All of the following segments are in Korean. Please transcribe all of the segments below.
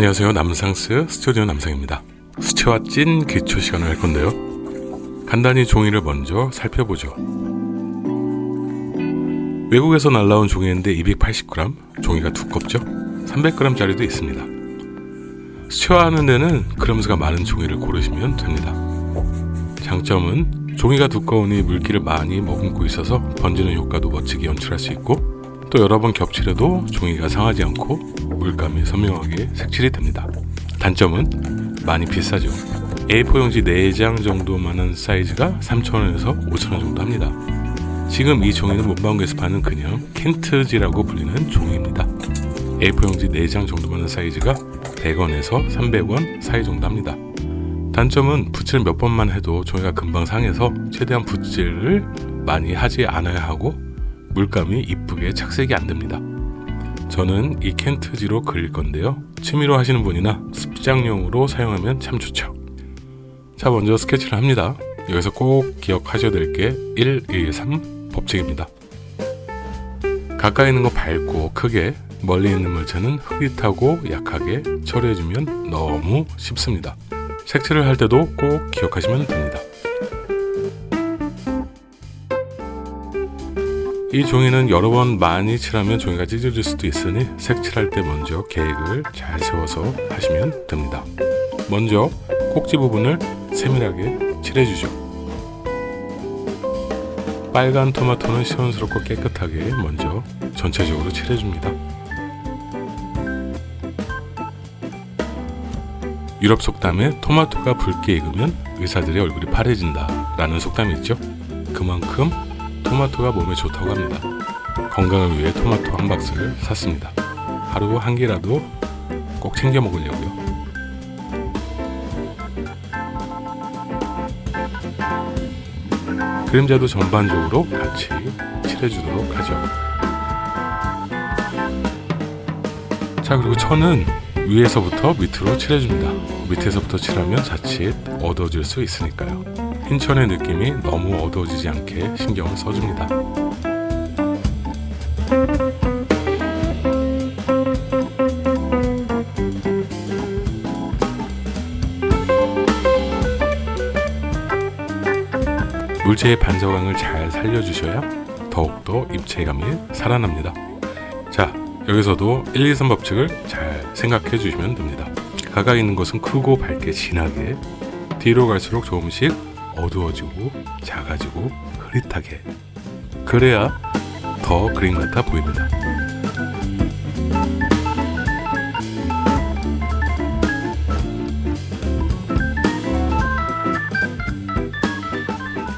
안녕하세요. 남상스 스튜디오 남상입니다. 수채화 찐 기초 시간을 할 건데요. 간단히 종이를 먼저 살펴보죠. 외국에서 날라온 종이인데 280g 종이가 두껍죠? 300g 짜리도 있습니다. 수채화하는 데는 그램수가 많은 종이를 고르시면 됩니다. 장점은 종이가 두꺼우니 물기를 많이 머금고 있어서 번지는 효과도 멋지게 연출할 수 있고 또 여러 번 겹칠해도 종이가 상하지 않고 물감이 선명하게 색칠이 됩니다. 단점은 많이 비싸죠. A4 용지 4장 정도만한 사이즈가 3,000원에서 5,000원 정도 합니다. 지금 이 종이는 문방구에서 파는 그냥 켄트지라고 불리는 종이입니다. A4 용지 4장 정도만한 사이즈가 100원에서 300원 사이 정도 합니다. 단점은 붓질 몇 번만 해도 종이가 금방 상해서 최대한 붓질을 많이 하지 않아야 하고 물감이 이쁘게 착색이 안 됩니다. 저는 이 켄트지로 그릴 건데요. 취미로 하시는 분이나 습장용으로 사용하면 참 좋죠. 자, 먼저 스케치를 합니다. 여기서 꼭 기억하셔야 될 게 1, 2, 3 법칙입니다. 가까이 있는 거 밝고 크게, 멀리 있는 물체는 흐릿하고 약하게 처리해주면 너무 쉽습니다. 색칠을 할 때도 꼭 기억하시면 됩니다. 이 종이는 여러 번 많이 칠하면 종이가 찢어질 수도 있으니 색칠할 때 먼저 계획을 잘 세워서 하시면 됩니다. 먼저 꼭지 부분을 세밀하게 칠해주죠. 빨간 토마토는 시원스럽고 깨끗하게 먼저 전체적으로 칠해줍니다. 유럽 속담에 토마토가 붉게 익으면 의사들의 얼굴이 파래진다 라는 속담이 있죠. 그만큼 토마토가 몸에 좋다고 합니다. 건강을 위해 토마토 한 박스를 샀습니다. 하루 한 개라도 꼭 챙겨 먹으려고요. 그림자도 전반적으로 같이 칠해주도록 하죠. 자 그리고 천은 위에서부터 밑으로 칠해줍니다. 밑에서부터 칠하면 자칫 어두워질 수 있으니까요. 흰천의 느낌이 너무 어두워지지 않게 신경을 써줍니다. 물체의 반사광을 잘 살려주셔야 더욱더 입체감이 살아납니다. 자, 여기서도 1, 2, 3 법칙을 잘 생각해 주시면 됩니다. 가까이 있는 것은 크고 밝게 진하게 뒤로 갈수록 조금씩 어두워지고 작아지고 흐릿하게 그래야 더 그림 같아 보입니다.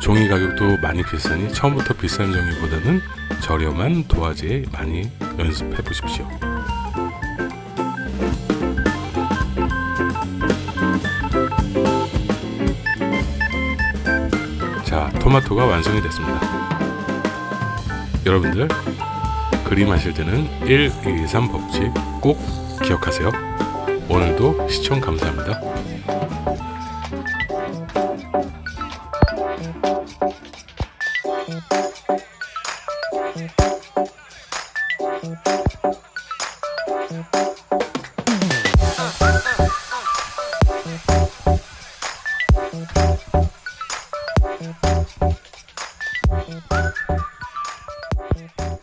종이 가격도 많이 비싸니 처음부터 비싼 종이보다는 저렴한 도화지에 많이 연습해 보십시오. 토마토가 완성이 됐습니다. 여러분들 그림하실 때는 1, 2, 3 법칙 꼭 기억하세요. 오늘도 시청 감사합니다.